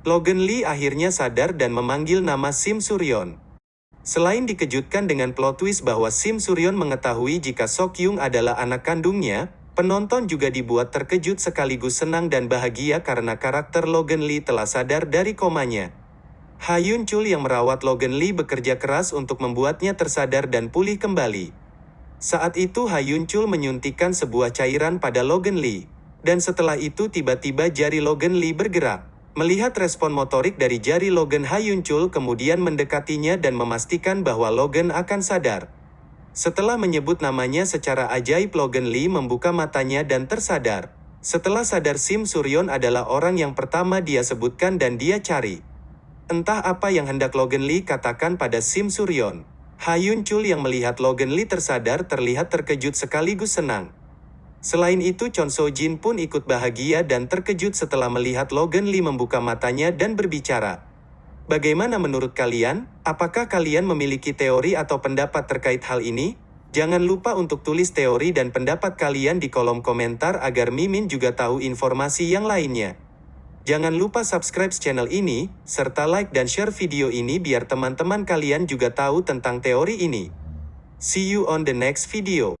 Logan Lee akhirnya sadar dan memanggil nama Sim Suryon. Selain dikejutkan dengan plot twist bahwa Sim Suryon mengetahui jika Sok Yung adalah anak kandungnya, penonton juga dibuat terkejut sekaligus senang dan bahagia karena karakter Logan Lee telah sadar dari komanya. Ha Yun Chul yang merawat Logan Lee bekerja keras untuk membuatnya tersadar dan pulih kembali. Saat itu Ha Yun Chul menyuntikkan sebuah cairan pada Logan Lee. Dan setelah itu tiba-tiba jari Logan Lee bergerak. Melihat respon motorik dari jari Logan Hayuncul kemudian mendekatinya dan memastikan bahwa Logan akan sadar. Setelah menyebut namanya secara ajaib Logan Lee membuka matanya dan tersadar. Setelah sadar Sim Suryon adalah orang yang pertama dia sebutkan dan dia cari. Entah apa yang hendak Logan Lee katakan pada Sim Suryon. Hayun Chul yang melihat Logan Lee tersadar terlihat terkejut sekaligus senang. Selain itu Chon So Jin pun ikut bahagia dan terkejut setelah melihat Logan Lee membuka matanya dan berbicara. Bagaimana menurut kalian? Apakah kalian memiliki teori atau pendapat terkait hal ini? Jangan lupa untuk tulis teori dan pendapat kalian di kolom komentar agar Mimin juga tahu informasi yang lainnya. Jangan lupa subscribe channel ini, serta like dan share video ini biar teman-teman kalian juga tahu tentang teori ini. See you on the next video.